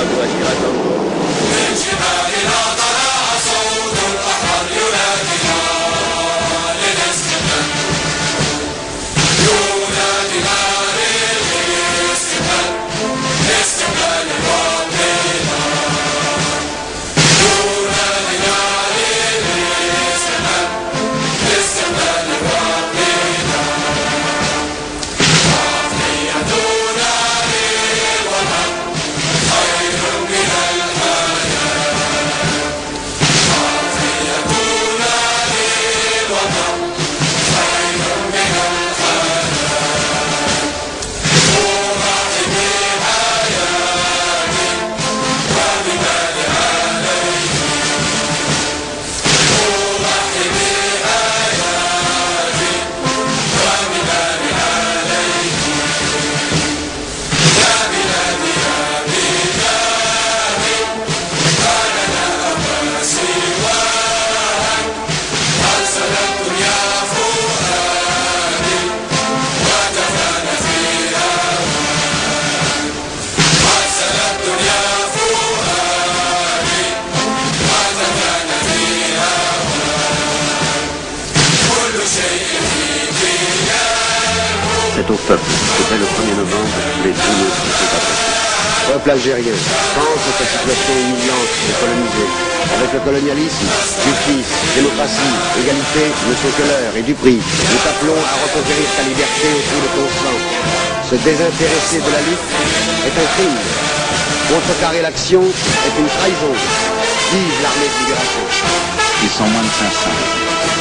아, 누가 싫어하죠? Au peuple. C'était le 1er novembre, les deux mots sont apportés. Peuple algérien, pense à situation humiliante et colonisée. Avec le colonialisme, justice, démocratie, égalité ne sont que l'heure et du prix. Nous t'appelons à reconquérir ta liberté au prix de ton sang. Se désintéresser de la lutte est un crime. Contrecarrer l'action est une trahison. Vive l'armée de libération. Ils sont moins de 500.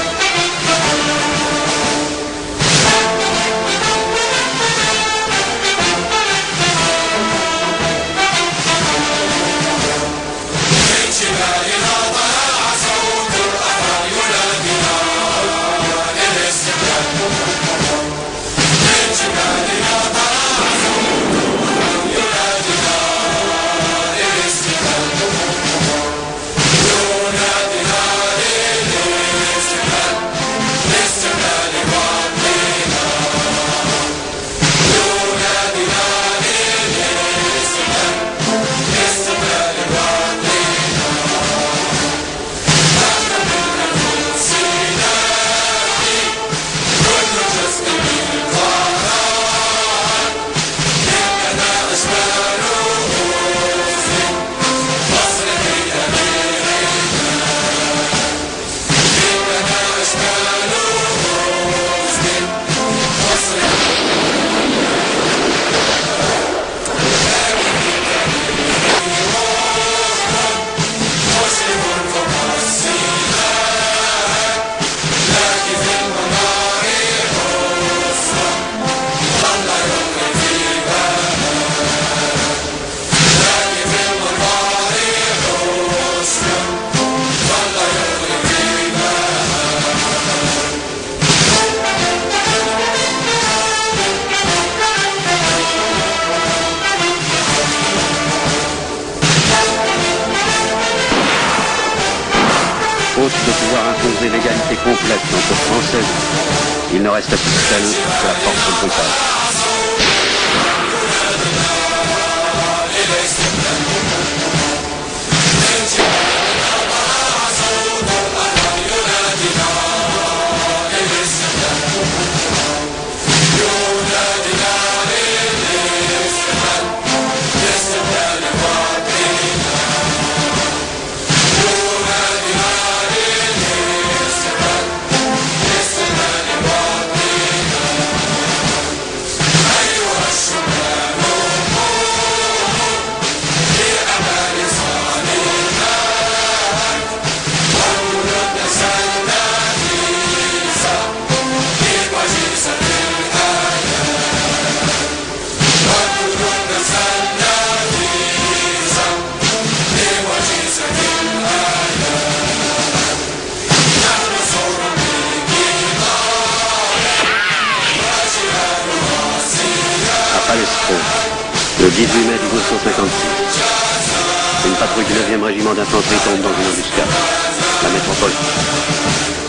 Imposer l'égalité complète entre Français, il ne reste plus celle de la force brutale. 18 mai 1956. Une patrouille du 9e régiment d'infanterie tombe dans une embuscade. La métropole.